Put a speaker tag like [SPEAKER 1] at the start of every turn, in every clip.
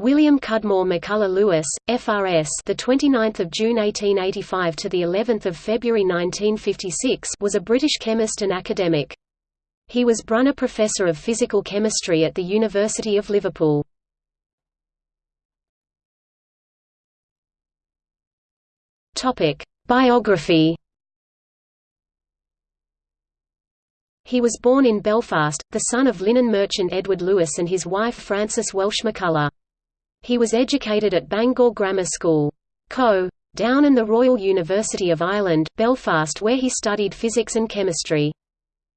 [SPEAKER 1] William Cudmore McCullagh Lewis, FRS, the 29th of June 1885 to the 11th of February 1956, was a British chemist and academic. He was Brunner Professor of Physical Chemistry at the University of Liverpool. Topic: Biography. He was born in Belfast, the son of linen merchant Edward Lewis and his wife Frances Welsh McCullagh. He was educated at Bangor Grammar School. Co. Down and the Royal University of Ireland, Belfast where he studied physics and chemistry.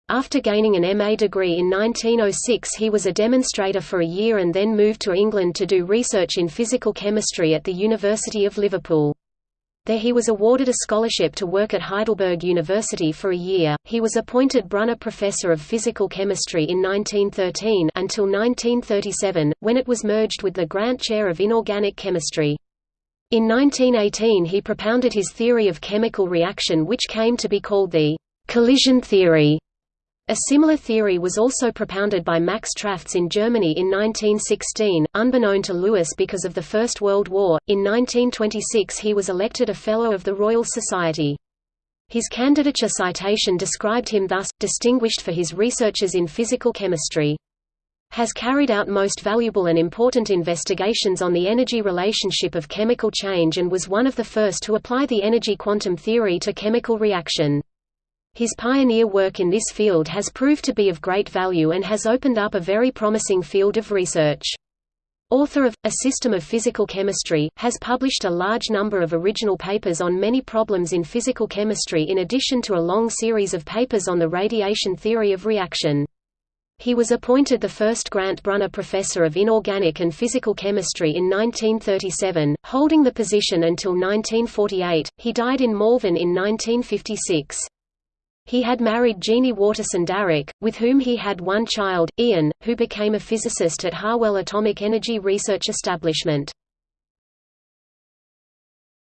[SPEAKER 1] After gaining an MA degree in 1906 he was a demonstrator for a year and then moved to England to do research in physical chemistry at the University of Liverpool. There he was awarded a scholarship to work at Heidelberg University for a year. He was appointed Brunner Professor of Physical Chemistry in 1913 until 1937, when it was merged with the Grant Chair of Inorganic Chemistry. In 1918 he propounded his theory of chemical reaction which came to be called the collision theory. A similar theory was also propounded by Max Trautz in Germany in 1916, unbeknown to Lewis because of the First World War. In 1926 he was elected a Fellow of the Royal Society. His candidature citation described him thus, distinguished for his researches in physical chemistry. Has carried out most valuable and important investigations on the energy relationship of chemical change and was one of the first to apply the energy quantum theory to chemical reaction. His pioneer work in this field has proved to be of great value and has opened up a very promising field of research. Author of A System of Physical Chemistry, has published a large number of original papers on many problems in physical chemistry in addition to a long series of papers on the radiation theory of reaction. He was appointed the first Grant Brunner Professor of Inorganic and Physical Chemistry in 1937, holding the position until 1948. He died in Malvern in 1956. He had married Jeanie Waterson Darrick, with whom he had one child, Ian, who became a physicist at Harwell Atomic Energy Research Establishment.